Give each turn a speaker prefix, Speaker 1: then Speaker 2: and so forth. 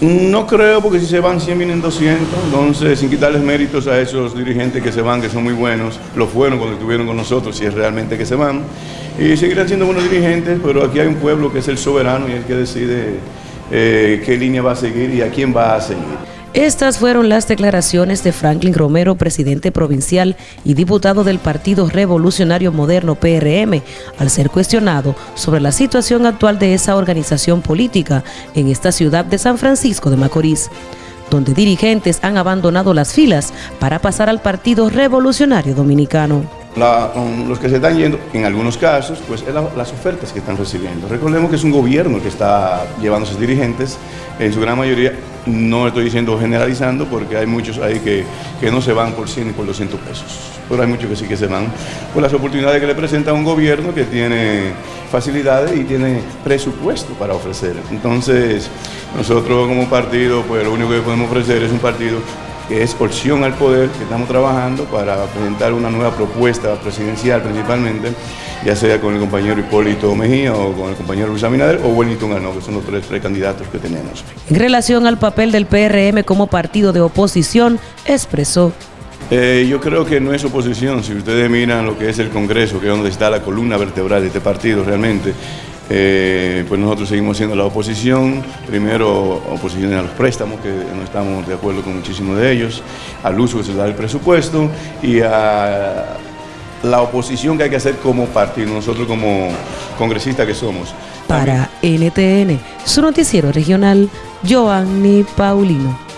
Speaker 1: No creo, porque si se van 100 vienen 200, entonces sin quitarles méritos a esos dirigentes que se van, que son muy buenos, lo fueron cuando estuvieron con nosotros, si es realmente que se van, y seguirán siendo buenos dirigentes, pero aquí hay un pueblo que es el soberano y el que decide eh, qué línea va a seguir y a quién va a seguir.
Speaker 2: Estas fueron las declaraciones de Franklin Romero, presidente provincial y diputado del Partido Revolucionario Moderno PRM, al ser cuestionado sobre la situación actual de esa organización política en esta ciudad de San Francisco de Macorís, donde dirigentes han abandonado las filas para pasar al Partido Revolucionario Dominicano.
Speaker 1: Los que se están yendo, en algunos casos, pues es las ofertas que están recibiendo. Recordemos que es un gobierno que está llevando a sus dirigentes, en su gran mayoría no estoy diciendo generalizando porque hay muchos ahí que, no se van por 100 y por 200 pesos, pero hay muchos que sí que se van por las oportunidades que le presenta un gobierno que tiene facilidades y tiene presupuesto para ofrecer. Entonces, nosotros como partido, pues lo único que podemos ofrecer es un partido que es opción al poder, que estamos trabajando para presentar una nueva propuesta presidencial principalmente, ya sea con el compañero Hipólito Mejía o con el compañero Luis Abinader o Wellington Arnaud, que son los tres, tres candidatos que tenemos.
Speaker 2: En relación al papel del PRM como partido de oposición, expresó
Speaker 1: eh, yo creo que no es oposición, si ustedes miran lo que es el Congreso, que es donde está la columna vertebral de este partido realmente, eh, pues nosotros seguimos siendo la oposición, primero oposición a los préstamos, que no estamos de acuerdo con muchísimos de ellos, al uso que se da del presupuesto y a la oposición que hay que hacer como partido, nosotros como congresistas que somos.
Speaker 2: Para NTN, su noticiero regional, Joanny Paulino.